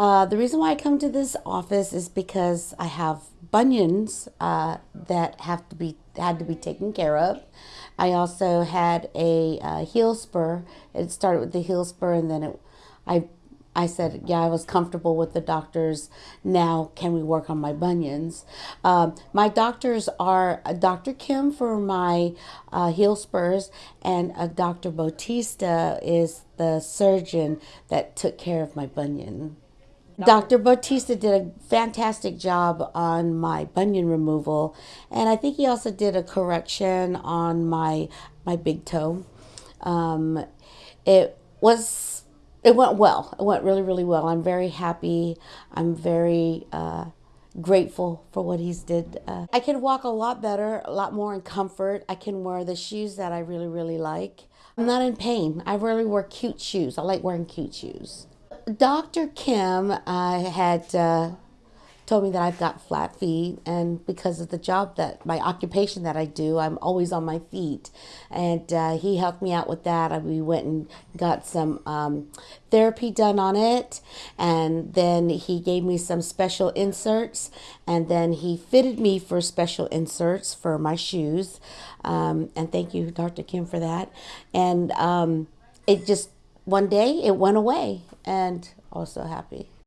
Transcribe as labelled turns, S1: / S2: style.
S1: Uh, the reason why I come to this office is because I have bunions uh, that have to be had to be taken care of. I also had a uh, heel spur. It started with the heel spur, and then it, I I said, yeah, I was comfortable with the doctors. Now, can we work on my bunions? Um, my doctors are uh, Dr. Kim for my uh, heel spurs, and uh, Dr. Bautista is the surgeon that took care of my bunion. Dr. Bautista did a fantastic job on my bunion removal, and I think he also did a correction on my my big toe. Um, it was it went well. It went really, really well. I'm very happy. I'm very uh, grateful for what he's did. Uh, I can walk a lot better, a lot more in comfort. I can wear the shoes that I really, really like. I'm not in pain. I really wear cute shoes. I like wearing cute shoes. Dr. Kim uh, had uh, told me that I've got flat feet, and because of the job that my occupation that I do, I'm always on my feet. And uh, he helped me out with that. We went and got some um, therapy done on it, and then he gave me some special inserts, and then he fitted me for special inserts for my shoes. Um, and thank you, Dr. Kim, for that. And um, it just one day it went away, and also happy.